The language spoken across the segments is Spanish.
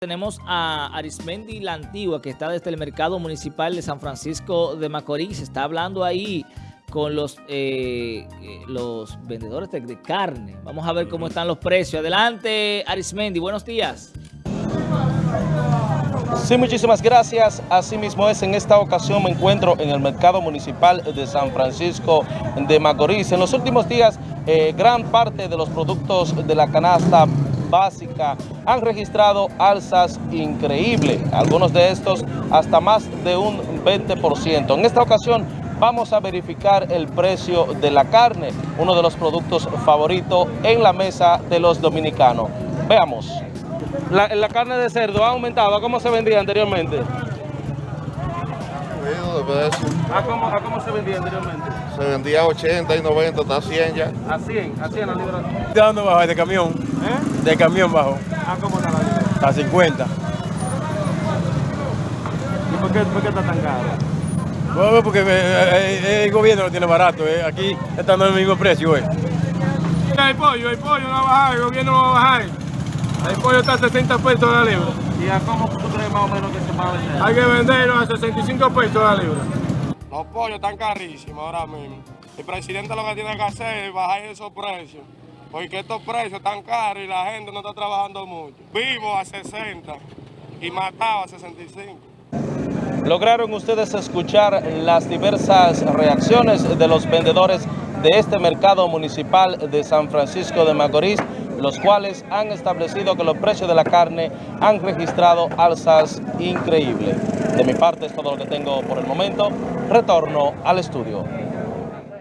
Tenemos a Arismendi La Antigua, que está desde el mercado municipal de San Francisco de Macorís. Está hablando ahí con los, eh, eh, los vendedores de, de carne. Vamos a ver cómo están los precios. Adelante, Arismendi. Buenos días. Sí, muchísimas gracias. Asimismo es, en esta ocasión me encuentro en el mercado municipal de San Francisco de Macorís. En los últimos días, eh, gran parte de los productos de la canasta básica han registrado alzas increíbles, algunos de estos hasta más de un 20%. En esta ocasión vamos a verificar el precio de la carne, uno de los productos favoritos en la mesa de los dominicanos. Veamos. La, la carne de cerdo ha aumentado, ¿a cómo se vendía anteriormente? Subido de precio. ¿A cómo, a cómo se vendía anteriormente? Se vendía 80 y 90, está 100 ya. A 100, a 100 la libra. ¿De dónde bajo? De camión. ¿Eh? De camión bajo. ¿A cómo está la libra? A 50. ¿Y por qué, por qué está tan caro? Bueno, porque eh, eh, el gobierno lo tiene barato. eh. Aquí está dando el mismo precio. Eh. Hay pollo, hay pollo, no va a bajar, el gobierno no va a bajar. El pollo está a 60 pesos la libra. ¿Y a cómo tú crees más o menos que se va a vender? Hay que venderlo a 65 pesos la libra. Los pollos están carísimos ahora mismo. El presidente lo que tiene que hacer es bajar esos precios. Porque estos precios están caros y la gente no está trabajando mucho. Vivo a 60 y matado a 65. Lograron ustedes escuchar las diversas reacciones de los vendedores de este mercado municipal de San Francisco de Macorís, los cuales han establecido que los precios de la carne han registrado alzas increíbles. De mi parte es todo lo que tengo por el momento. Retorno al estudio.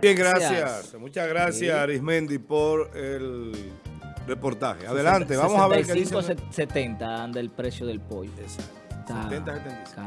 Bien, gracias. Muchas gracias, Arismendi, por el reportaje. Adelante, vamos a ver qué dice. 65, 70 anda el precio del pollo. Exacto. Está 70, 75.